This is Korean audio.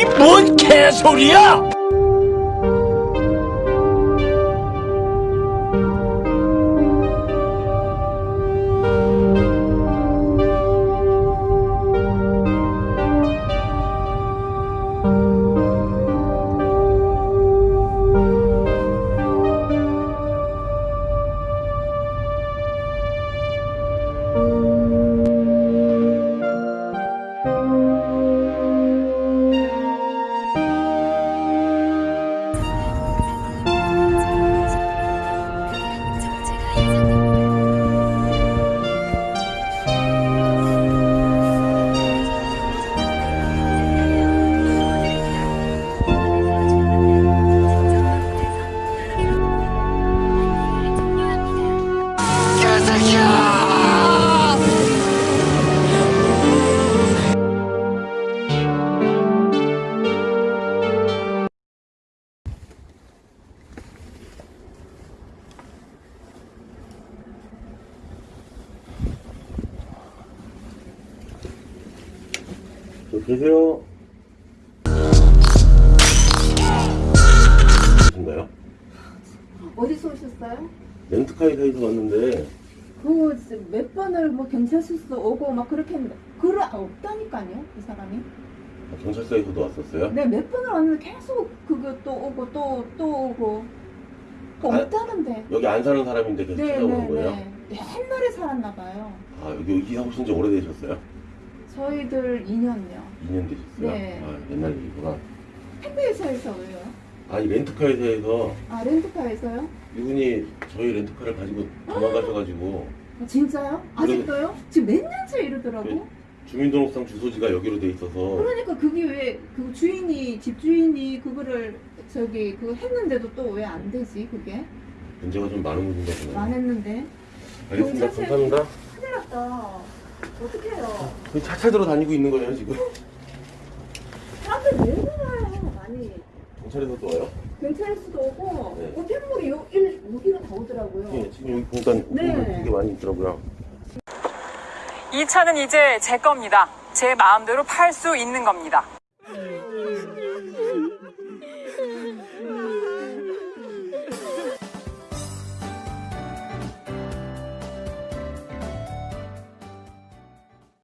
이 뭔 개소리야! 계세요? 신가요? 어디서 오셨어요? 렌트카에서 왔는데 그거 몇 번을 뭐 경찰서도 오고 막 그렇게 했는데 그걸 없다니까요 이 사람이 경찰서에서도 왔었어요? 네몇 번을 왔는데 계속 그거 또 오고 또또 오고 그 아, 없다는데 여기 안 사는 사람인데 계속 찾아오는 거예요? 네네네 옛날에 살았나 봐요 아 여기 이사 오신 지 오래되셨어요? 저희들 2년요 2년 되셨어요? 네. 아 옛날 일이구나 택배 회사에서 왜요? 아이 렌트카에서 아 렌트카에서요? 이분이 저희 렌트카를 가지고 도망가셔가지고 아, 진짜요? 아직도요? 지금 몇 년째 이러더라고 네. 주민등록상 주소지가 여기로 돼 있어서 그러니까 그게 왜 그 주인이 집 주인이 그거를 저기 그거 했는데도 또 왜 안 되지 그게 문제가 좀 많은 안 했는데 알겠습니다 경찰서에- 감사합니다 큰일 났다 어떡해요 거의 차차 들어 다니고 있는 거예요 지금 사람들 왜 그래요 많이 경찰에서도 와요? 경찰서도 오고 네. 요, 일, 여기로 다 오더라고요 예, 지금 여기 보니까 네. 되게 많이 있더라고요 이 차는 이제 제 겁니다. 제 마음대로 팔 수 있는 겁니다.